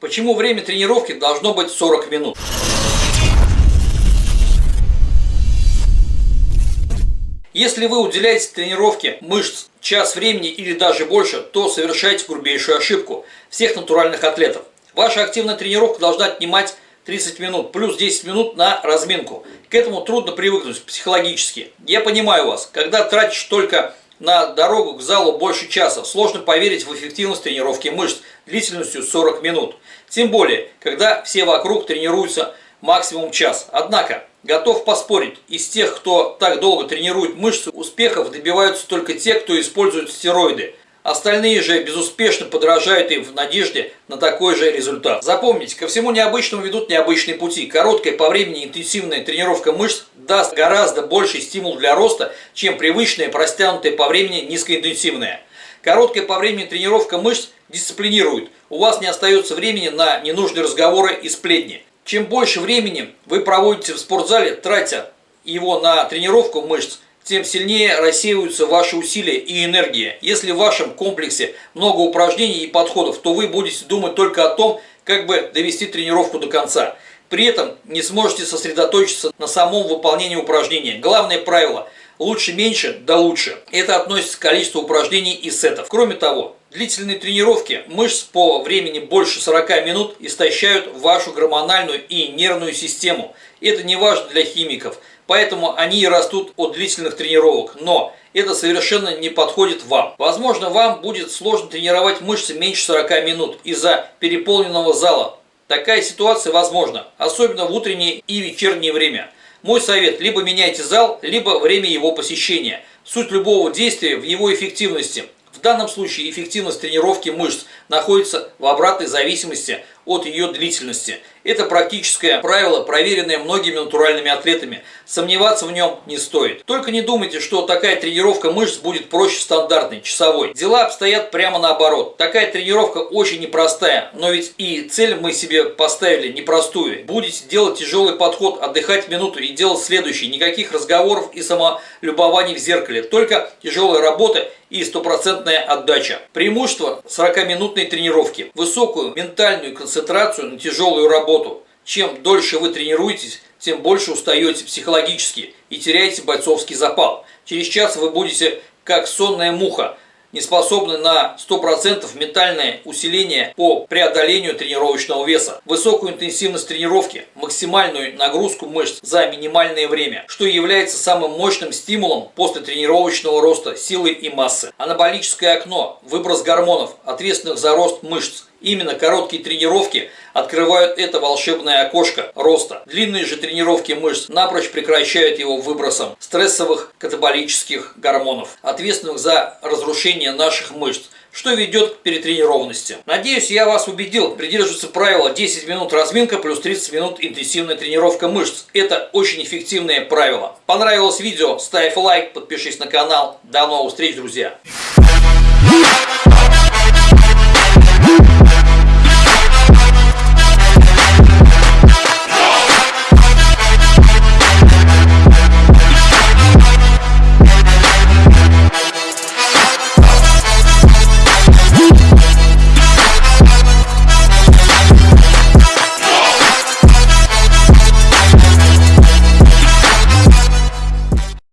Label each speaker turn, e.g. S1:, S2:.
S1: Почему время тренировки должно быть 40 минут? Если вы уделяете тренировке мышц час времени или даже больше, то совершаете грубейшую ошибку всех натуральных атлетов. Ваша активная тренировка должна отнимать 30 минут, плюс 10 минут на разминку. К этому трудно привыкнуть психологически. Я понимаю вас, когда тратишь только на дорогу к залу больше часа, сложно поверить в эффективность тренировки мышц длительностью 40 минут. Тем более, когда все вокруг тренируются максимум час. Однако, готов поспорить, из тех, кто так долго тренирует мышцы, успехов добиваются только те, кто использует стероиды. Остальные же безуспешно подражают им в надежде на такой же результат. Запомните, ко всему необычному ведут необычные пути. Короткая по времени интенсивная тренировка мышц даст гораздо больший стимул для роста, чем привычная, простянутая по времени низкоинтенсивная. Короткая по времени тренировка мышц дисциплинирует. У вас не остается времени на ненужные разговоры и сплетни. Чем больше времени вы проводите в спортзале, тратя его на тренировку мышц, тем сильнее рассеиваются ваши усилия и энергия. Если в вашем комплексе много упражнений и подходов, то вы будете думать только о том, как бы довести тренировку до конца. При этом не сможете сосредоточиться на самом выполнении упражнения. Главное правило – лучше меньше, да лучше. Это относится к количеству упражнений и сетов. Кроме того, длительные тренировки мышц по времени больше 40 минут истощают вашу гормональную и нервную систему. Это не важно для химиков – поэтому они и растут от длительных тренировок. Но это совершенно не подходит вам. Возможно, вам будет сложно тренировать мышцы меньше 40 минут из-за переполненного зала. Такая ситуация возможна, особенно в утреннее и вечернее время. Мой совет – либо меняйте зал, либо время его посещения. Суть любого действия в его эффективности. В данном случае эффективность тренировки мышц находится в обратной зависимости от ее длительности. Это практическое правило, проверенное многими натуральными атлетами. Сомневаться в нем не стоит. Только не думайте, что такая тренировка мышц будет проще стандартной, часовой. Дела обстоят прямо наоборот. Такая тренировка очень непростая, но ведь и цель мы себе поставили непростую. Будете делать тяжелый подход, отдыхать минуту и делать следующий. Никаких разговоров и самолюбований в зеркале. Только тяжелая работа и стопроцентная отдача. Преимущество 40-минутной тренировки. Высокую ментальную концентрацию на тяжелую работу. Чем дольше вы тренируетесь, тем больше устаете психологически и теряете бойцовский запал. Через час вы будете как сонная муха, не способны на 100% ментальное усиление по преодолению тренировочного веса, высокую интенсивность тренировки, максимальную нагрузку мышц за минимальное время, что является самым мощным стимулом после тренировочного роста силы и массы. Анаболическое окно, выброс гормонов, ответственных за рост мышц, Именно короткие тренировки открывают это волшебное окошко роста. Длинные же тренировки мышц напрочь прекращают его выбросом стрессовых катаболических гормонов, ответственных за разрушение наших мышц, что ведет к перетренированности. Надеюсь, я вас убедил придерживаться правила 10 минут разминка плюс 30 минут интенсивная тренировка мышц. Это очень эффективное правило. Понравилось видео? Ставь лайк, подпишись на канал. До новых встреч, друзья!